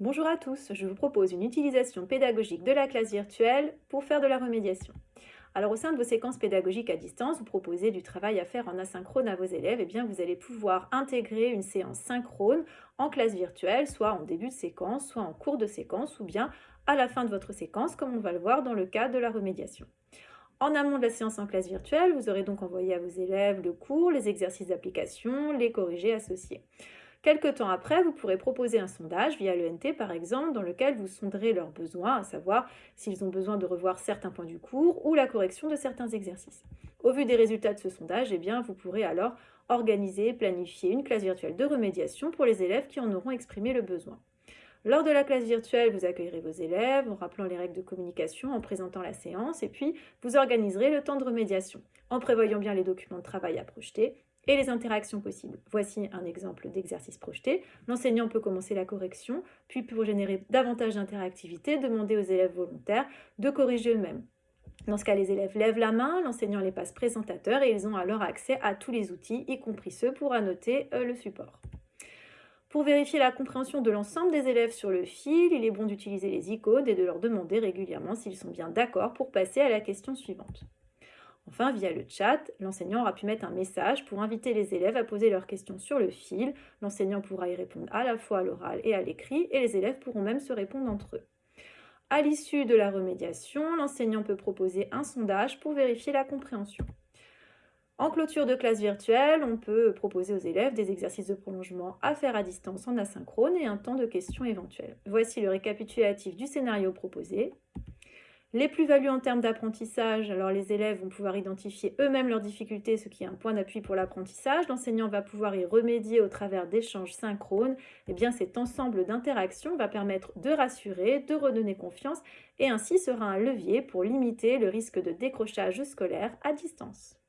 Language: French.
Bonjour à tous, je vous propose une utilisation pédagogique de la classe virtuelle pour faire de la remédiation. Alors au sein de vos séquences pédagogiques à distance, vous proposez du travail à faire en asynchrone à vos élèves, et eh bien vous allez pouvoir intégrer une séance synchrone en classe virtuelle, soit en début de séquence, soit en cours de séquence, ou bien à la fin de votre séquence, comme on va le voir dans le cas de la remédiation. En amont de la séance en classe virtuelle, vous aurez donc envoyé à vos élèves le cours, les exercices d'application, les corrigés associés. Quelque temps après, vous pourrez proposer un sondage via l'ENT par exemple, dans lequel vous sonderez leurs besoins, à savoir s'ils ont besoin de revoir certains points du cours ou la correction de certains exercices. Au vu des résultats de ce sondage, eh bien, vous pourrez alors organiser, planifier une classe virtuelle de remédiation pour les élèves qui en auront exprimé le besoin. Lors de la classe virtuelle, vous accueillerez vos élèves en rappelant les règles de communication, en présentant la séance, et puis vous organiserez le temps de remédiation, en prévoyant bien les documents de travail à projeter et les interactions possibles. Voici un exemple d'exercice projeté. L'enseignant peut commencer la correction, puis pour générer davantage d'interactivité, demander aux élèves volontaires de corriger eux-mêmes. Dans ce cas, les élèves lèvent la main, l'enseignant les passe présentateurs et ils ont alors accès à tous les outils, y compris ceux pour annoter euh, le support. Pour vérifier la compréhension de l'ensemble des élèves sur le fil, il est bon d'utiliser les icônes et de leur demander régulièrement s'ils sont bien d'accord pour passer à la question suivante. Enfin, via le chat, l'enseignant aura pu mettre un message pour inviter les élèves à poser leurs questions sur le fil. L'enseignant pourra y répondre à la fois à l'oral et à l'écrit, et les élèves pourront même se répondre entre eux. À l'issue de la remédiation, l'enseignant peut proposer un sondage pour vérifier la compréhension. En clôture de classe virtuelle, on peut proposer aux élèves des exercices de prolongement à faire à distance en asynchrone et un temps de questions éventuelles. Voici le récapitulatif du scénario proposé. Les plus-values en termes d'apprentissage, alors les élèves vont pouvoir identifier eux-mêmes leurs difficultés, ce qui est un point d'appui pour l'apprentissage. L'enseignant va pouvoir y remédier au travers d'échanges synchrones. Et eh bien cet ensemble d'interactions va permettre de rassurer, de redonner confiance et ainsi sera un levier pour limiter le risque de décrochage scolaire à distance.